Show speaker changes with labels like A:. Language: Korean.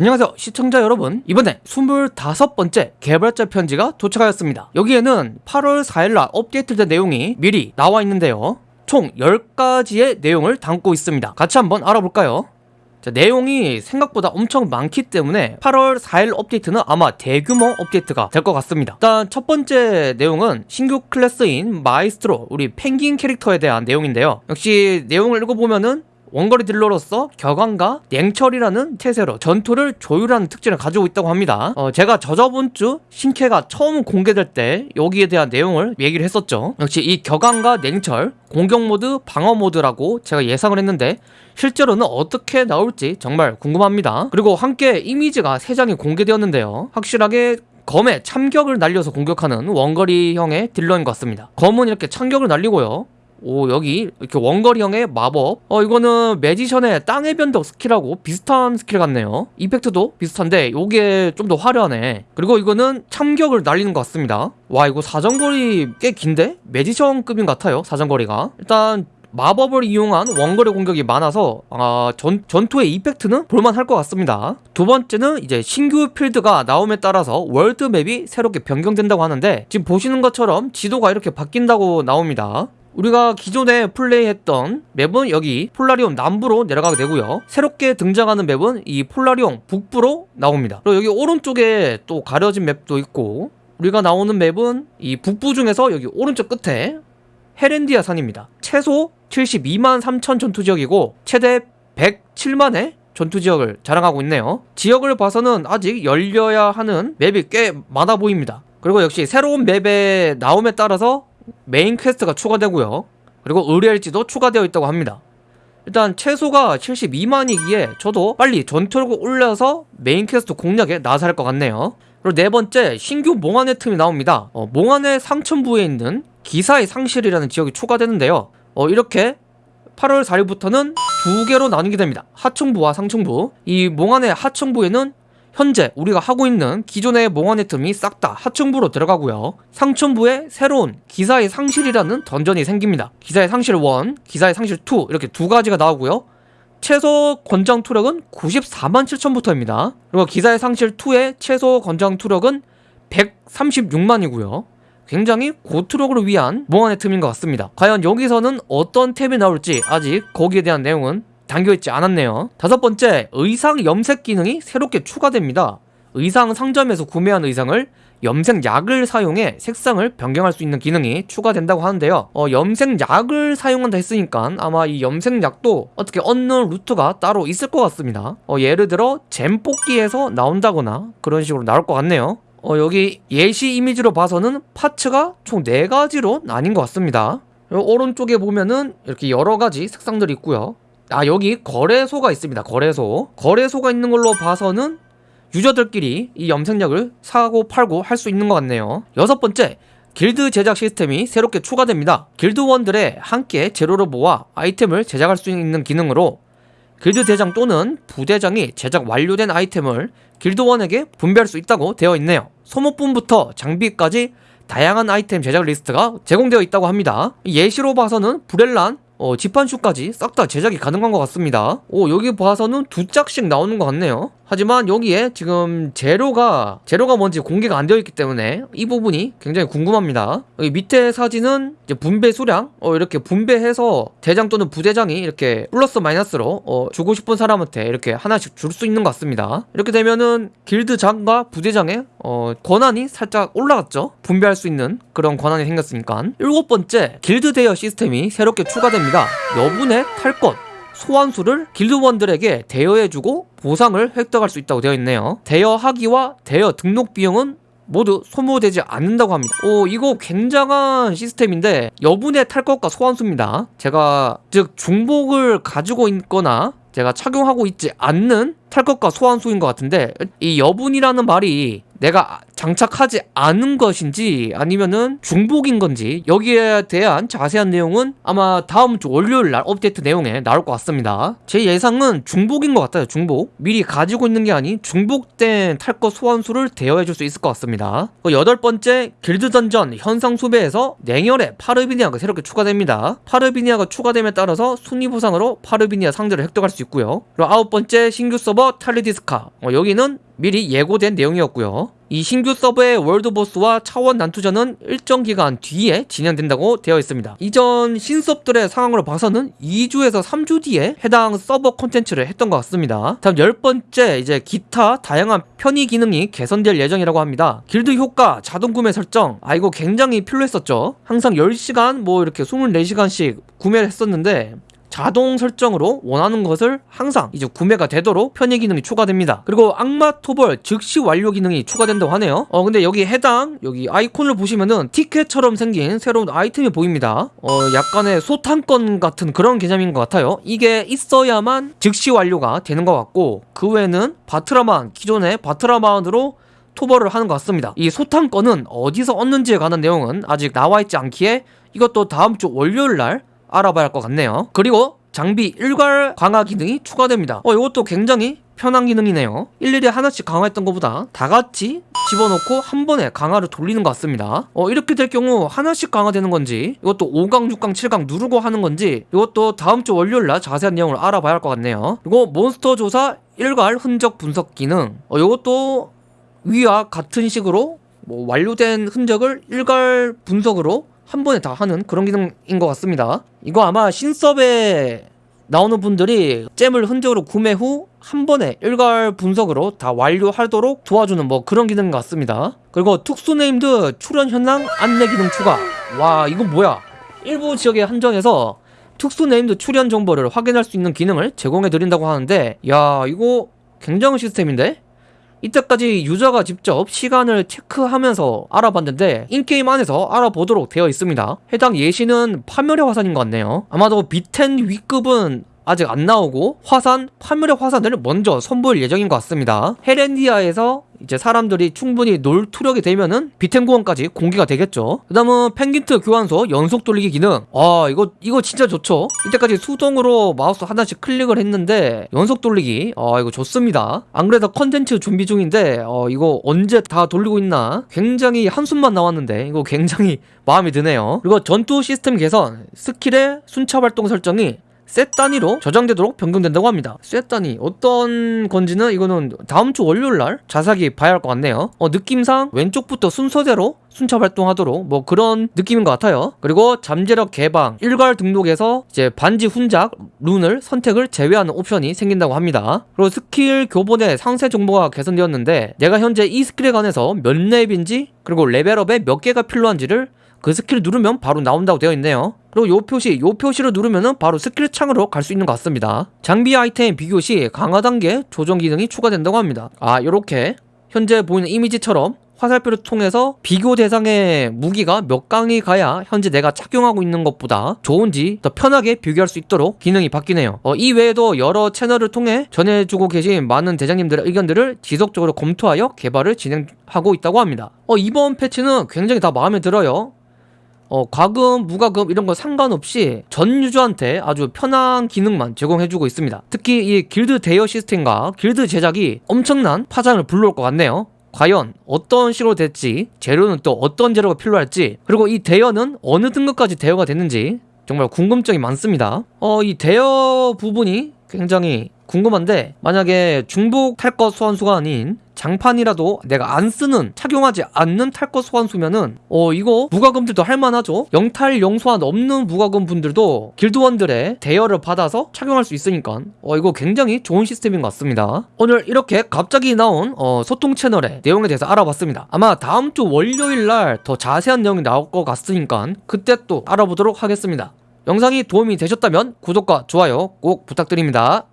A: 안녕하세요 시청자 여러분. 이번에 25번째 개발자 편지가 도착하였습니다. 여기에는 8월 4일날 업데이트된 내용이 미리 나와 있는데요. 총 10가지의 내용을 담고 있습니다. 같이 한번 알아볼까요? 자, 내용이 생각보다 엄청 많기 때문에 8월 4일 업데이트는 아마 대규모 업데이트가 될 것 같습니다. 일단 첫 번째 내용은 신규 클래스인 마이스트로 우리 펭귄 캐릭터에 대한 내용인데요. 역시 내용을 읽어보면은 원거리 딜러로서 격앙과 냉철이라는 태세로 전투를 조율하는 특징을 가지고 있다고 합니다. 어, 제가 저저번 주 신캐가 처음 공개될 때 여기에 대한 내용을 얘기를 했었죠. 역시 이 격앙과 냉철 공격 모드, 방어 모드라고 제가 예상을 했는데 실제로는 어떻게 나올지 정말 궁금합니다. 그리고 함께 이미지가 3장이 공개되었는데요. 확실하게 검에 참격을 날려서 공격하는 원거리형의 딜러인 것 같습니다. 검은 이렇게 참격을 날리고요 오 여기 이렇게 원거리형의 마법. 어 이거는 magician의 땅의 변덕 스킬하고 비슷한 스킬 같네요. effect도 비슷한데 요게 좀 더 화려하네. 그리고 이거는 참격을 날리는 것 같습니다. 와 이거 사정거리 꽤 긴데? magician급인 것 같아요 사정거리가. 일단 마법을 이용한 원거리 공격이 많아서 아, 전, 전투의 effect는 볼만할 것 같습니다. 두 번째는 이제 신규 필드가 나옴에 따라서 world map이 새롭게 변경된다고 하는데 지금 보시는 것처럼 지도가 이렇게 바뀐다고 나옵니다 우리가 기존에 플레이했던 맵은 여기 폴라리온 남부로 내려가게 되고요. 새롭게 등장하는 맵은 이 폴라리온 북부로 나옵니다. 그리고 여기 오른쪽에 또 가려진 맵도 있고 우리가 나오는 맵은 이 북부 중에서 여기 오른쪽 끝에 헤렌디아 산입니다. 최소 72만 3천 전투지역이고 최대 107만의 전투지역을 자랑하고 있네요. 지역을 봐서는 아직 열려야 하는 맵이 꽤 많아 보입니다. 그리고 역시 새로운 맵에 나옴에 따라서 메인 퀘스트가 추가되고요. 그리고 의뢰일지도 추가되어 있다고 합니다. 일단 최소가 72만이기에 저도 빨리 전투력을 올려서 메인 퀘스트 공략에 나설 것 같네요. 그리고 네 번째 신규 몽환의 틈이 나옵니다. 어, 몽환의 상층부에 있는 기사의 상실이라는 지역이 추가되는데요. 어, 이렇게 8월 4일부터는 두 개로 나뉘게 됩니다. 하층부와 상층부. 이 몽환의 하층부에는 현재 우리가 하고 있는 기존의 몽환의 틈이 싹 다 하층부로 들어가고요. 상층부에 새로운 기사의 상실이라는 던전이 생깁니다. 기사의 상실 1, 기사의 상실 2 이렇게 두 가지가 나오고요. 최소 권장 투력은 94만 7천부터입니다. 그리고 기사의 상실 2의 최소 권장 투력은 136만이고요. 굉장히 고투력을 위한 몽환의 틈인 것 같습니다. 과연 여기서는 어떤 템이 나올지 아직 거기에 대한 내용은 담겨 있지 않았네요. 다섯 번째 의상 염색 기능이 새롭게 추가됩니다. 의상 상점에서 구매한 의상을 염색약을 사용해 색상을 변경할 수 있는 기능이 추가된다고 하는데요. 어, 염색약을 사용한다 했으니까 아마 이 염색약도 어떻게 얻는 루트가 따로 있을 것 같습니다. 어, 예를 들어 잼 뽑기에서 나온다거나 그런 식으로 나올 것 같네요. 어, 여기 예시 이미지로 봐서는 파츠가 총 4가지로 나뉜 것 같습니다. 오른쪽에 보면은 이렇게 여러가지 색상들이 있고요 아 여기 거래소가 있습니다. 거래소. 거래소가 있는 걸로 봐서는 유저들끼리 이 염색약을 사고 팔고 할 수 있는 것 같네요. 여섯 번째 길드 제작 시스템이 새롭게 추가됩니다. 길드원들의 함께 재료를 모아 아이템을 제작할 수 있는 기능으로 길드 대장 또는 부대장이 제작 완료된 아이템을 길드원에게 분배할 수 있다고 되어 있네요. 소모품부터 장비까지 다양한 아이템 제작 리스트가 제공되어 있다고 합니다. 예시로 봐서는 브렐란 어, 지판슈까지 싹 다 제작이 가능한 것 같습니다. 오 여기 봐서는 두 짝씩 나오는 것 같네요 하지만 여기에 지금 재료가 재료가 뭔지 공개가 안 되어 있기 때문에 이 부분이 굉장히 궁금합니다. 여기 밑에 사진은 분배 수량 어, 이렇게 분배해서 대장 또는 부대장이 이렇게 플러스 마이너스로 어, 주고 싶은 사람한테 이렇게 하나씩 줄 수 있는 것 같습니다. 이렇게 되면은 길드장과 부대장의 어, 권한이 살짝 올라갔죠? 분배할 수 있는 그런 권한이 생겼으니까. 일곱 번째 길드 대여 시스템이 새롭게 추가됩니다. 여분의 탈것 소환수를 길드원들에게 대여해주고 보상을 획득할 수 있다고 되어 있네요. 대여하기와 대여 등록 비용은 모두 소모되지 않는다고 합니다. 오 이거 굉장한 시스템인데 여분의 탈 것과 소환수입니다. 제가 즉 중복을 가지고 있거나 제가 착용하고 있지 않는 탈 것과 소환수인 것 같은데 이 여분이라는 말이 내가 장착하지 않은 것인지 아니면은 중복인 건지 여기에 대한 자세한 내용은 아마 다음 주 월요일 날 업데이트 내용에 나올 것 같습니다. 제 예상은 중복인 것 같아요. 중복. 미리 가지고 있는 게 아닌 중복된 탈것 소환수를 대여해 줄 수 있을 것 같습니다. 그 여덟 번째 길드 던전 현상 수배에서 냉혈의 파르비니아가 새롭게 추가됩니다. 파르비니아가 추가됨에 따라서 순위 보상으로 파르비니아 상자를 획득할 수 있고요. 그리고 아홉 번째 신규 서버 탈리디스카. 어, 여기는 미리 예고된 내용이었고요. 이 신규 서버의 월드보스와 차원 난투전은 일정 기간 뒤에 진행된다고 되어 있습니다. 이전 신섭들의 상황으로 봐서는 2주에서 3주 뒤에 해당 서버 콘텐츠를 했던 것 같습니다. 다음 열 번째 이제 기타 다양한 편의 기능이 개선될 예정이라고 합니다. 길드 효과 자동 구매 설정 아 이거 굉장히 필요했었죠. 항상 10시간 뭐 이렇게 24시간씩 구매를 했었는데 자동 설정으로 원하는 것을 항상 이제 구매가 되도록 편의 기능이 추가됩니다. 그리고 악마 토벌 즉시 완료 기능이 추가된다고 하네요. 어 근데 여기 해당 여기 아이콘을 보시면은 티켓처럼 생긴 새로운 아이템이 보입니다. 어 약간의 소탕권 같은 그런 개념인 것 같아요. 이게 있어야만 즉시 완료가 되는 것 같고 그 외에는 바트라만 기존의 바트라만으로 토벌을 하는 것 같습니다. 이 소탕권은 어디서 얻는지에 관한 내용은 아직 나와 있지 않기에 이것도 다음 주 월요일 날 알아봐야 할 것 같네요. 그리고 장비 일괄 강화 기능이 추가됩니다. 어, 이것도 굉장히 편한 기능이네요. 일일이 하나씩 강화했던 것보다 다 같이 집어넣고 한 번에 강화를 돌리는 것 같습니다. 어, 이렇게 될 경우 하나씩 강화되는 건지 이것도 5강, 6강, 7강 누르고 하는 건지 이것도 다음 주 월요일 날 자세한 내용을 알아봐야 할 것 같네요. 그리고 몬스터 조사 일괄 흔적 분석 기능 어, 이것도 위와 같은 식으로 뭐 완료된 흔적을 일괄 분석으로 한 번에 다 하는 그런 기능인 것 같습니다. 이거 아마 신섭에 나오는 분들이 gem을 흔적으로 구매 후 한 번에 일괄 분석으로 다 완료하도록 도와주는 뭐 그런 기능 같습니다. 그리고 특수 named 출현 현황 안내 기능 추가. 와 이거 뭐야? 일부 지역에 한정해서 특수 named 출현 정보를 확인할 수 있는 기능을 제공해 드린다고 하는데 야 이거 굉장한 시스템인데? 이때까지 유저가 직접 시간을 체크하면서 알아봤는데 in-game 안에서 알아보도록 되어 있습니다. 해당 예시는 파멸의 화산인 것 같네요. 아마도 비텐 위급은 아직 안 나오고 화산, 파멸의 화산을 먼저 선보일 예정인 것 같습니다. 헤렌디아에서 이제 사람들이 충분히 놀 투력이 되면은 비텐고원까지 공개가 되겠죠. 그 다음은 펭귄트 교환소 연속 돌리기 기능. 아 이거 이거 진짜 좋죠. 이때까지 수동으로 마우스 하나씩 클릭을 했는데 연속 돌리기. 아 이거 좋습니다. 안 그래도 컨텐츠 준비 중인데 어 이거 언제 다 돌리고 있나 굉장히 한숨만 나왔는데 이거 굉장히 마음이 드네요. 그리고 전투 시스템 개선, 스킬의 순차 발동 설정이 셋 단위로 저장되도록 변경된다고 합니다. 셋 단위 어떤 건지는 이거는 다음 주 월요일 날 자세하게 봐야 할 것 같네요. 어, 느낌상 왼쪽부터 순서대로 순차 발동하도록 뭐 그런 느낌인 것 같아요. 그리고 잠재력 개방 일괄 등록에서 이제 반지 훈작 룬을 선택을 제외하는 옵션이 생긴다고 합니다. 그리고 스킬 교본의 상세 정보가 개선되었는데 내가 현재 이 스킬에 관해서 몇 렙인지 그리고 레벨업에 몇 개가 필요한지를 그 스킬을 누르면 바로 나온다고 되어 있네요. 그리고 요 표시, 요 표시를 누르면은 바로 스킬 창으로 갈 수 있는 것 같습니다. 장비 아이템 비교 시 강화 단계 조정 기능이 추가된다고 합니다. 아, 요렇게 현재 보이는 이미지처럼 화살표를 통해서 비교 대상의 무기가 몇 강이 가야 현재 내가 착용하고 있는 것보다 좋은지 더 편하게 비교할 수 있도록 기능이 바뀌네요. 어, 이 외에도 여러 채널을 통해 전해주고 계신 많은 대장님들의 의견들을 지속적으로 검토하여 개발을 진행하고 있다고 합니다. 어, 이번 패치는 굉장히 다 마음에 들어요. 어, 과금, 무과금 이런 거 상관없이 전 유저한테 아주 편한 기능만 제공해주고 있습니다. 특히 이 길드 대여 시스템과 길드 제작이 엄청난 파장을 불러올 것 같네요. 과연 어떤 식으로 될지, 재료는 또 어떤 재료가 필요할지, 그리고 이 대여는 어느 등급까지 대여가 됐는지 정말 궁금증이 많습니다. 어, 이 대여 부분이 굉장히 궁금한데 만약에 중복 탈것 소환수가 아닌 장판이라도 내가 안 쓰는 착용하지 않는 탈것 소환수면은 어 이거 무과금들도 할만하죠? 영탈 영소환 없는 무과금 분들도 길드원들의 대여를 받아서 착용할 수 있으니까 어 이거 굉장히 좋은 시스템인 것 같습니다. 오늘 이렇게 갑자기 나온 어 소통 채널의 내용에 대해서 알아봤습니다. 아마 다음 주 월요일 날 더 자세한 내용이 나올 것 같으니까 그때 또 알아보도록 하겠습니다. 영상이 도움이 되셨다면 구독과 좋아요 꼭 부탁드립니다